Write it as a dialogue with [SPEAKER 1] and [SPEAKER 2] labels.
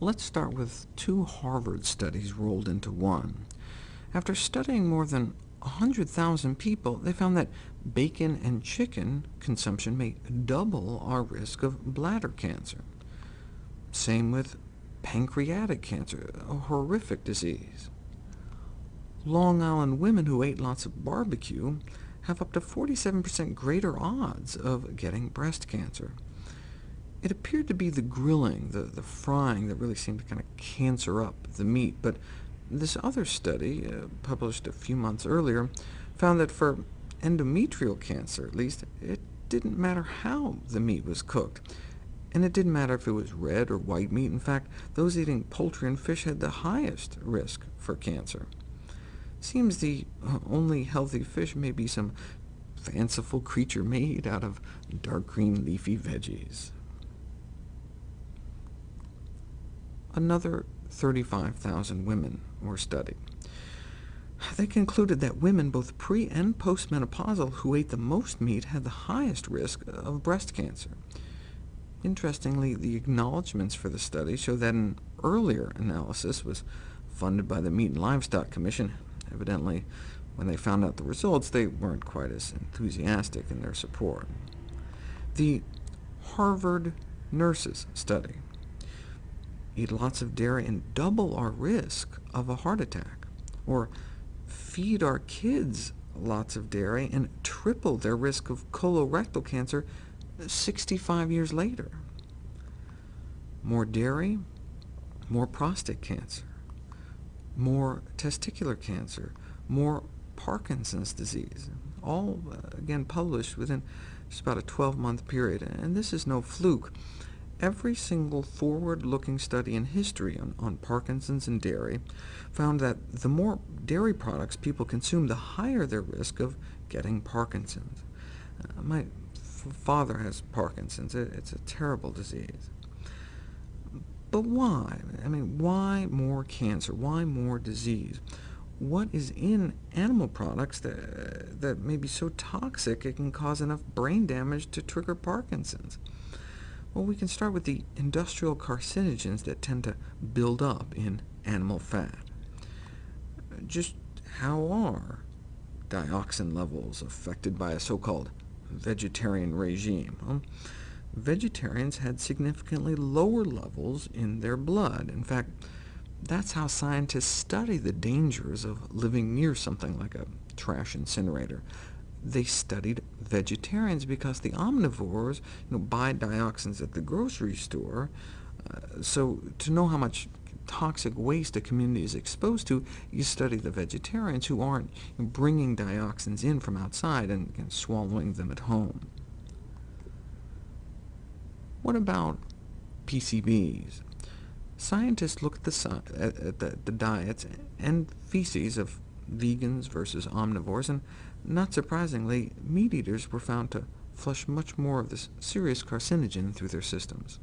[SPEAKER 1] Let's start with two Harvard studies rolled into one. After studying more than 100,000 people, they found that bacon and chicken consumption may double our risk of bladder cancer. Same with pancreatic cancer, a horrific disease. Long Island women who ate lots of barbecue have up to 47% greater odds of getting breast cancer. It appeared to be the grilling, the, the frying, that really seemed to kind of cancer up the meat, but this other study, uh, published a few months earlier, found that for endometrial cancer, at least, it didn't matter how the meat was cooked. And it didn't matter if it was red or white meat. In fact, those eating poultry and fish had the highest risk for cancer. Seems the only healthy fish may be some fanciful creature made out of dark green leafy veggies. Another 35,000 women were studied. They concluded that women both pre- and postmenopausal who ate the most meat had the highest risk of breast cancer. Interestingly, the acknowledgments for the study show that an earlier analysis was funded by the Meat and Livestock Commission. Evidently, when they found out the results, they weren't quite as enthusiastic in their support. The Harvard Nurses Study eat lots of dairy and double our risk of a heart attack, or feed our kids lots of dairy and triple their risk of colorectal cancer 65 years later. More dairy, more prostate cancer, more testicular cancer, more Parkinson's disease, all, uh, again, published within just about a 12-month period. And this is no fluke. Every single forward-looking study in history on, on, Parkinson's and dairy found that the more dairy products people consume, the higher their risk of getting Parkinson's. Uh, my father has Parkinson's. It's a terrible disease. But why? I mean, why more cancer? Why more disease? What is in animal products that, that may be so toxic it can cause enough brain damage to trigger Parkinson's? Well, we can start with the industrial carcinogens that tend to build up in animal fat. Just how are dioxin levels affected by a so-called vegetarian regime? Well, vegetarians had significantly lower levels in their blood. In fact, that's how scientists study the dangers of living near something like a trash incinerator they studied vegetarians because the omnivores you know, buy dioxins at the grocery store. Uh, so to know how much toxic waste a community is exposed to, you study the vegetarians who aren't bringing dioxins in from outside and, and swallowing them at home. What about PCBs? Scientists look at the, at the, the diets and feces of vegans versus omnivores, and not surprisingly, meat eaters were found to flush much more of this serious carcinogen through their systems.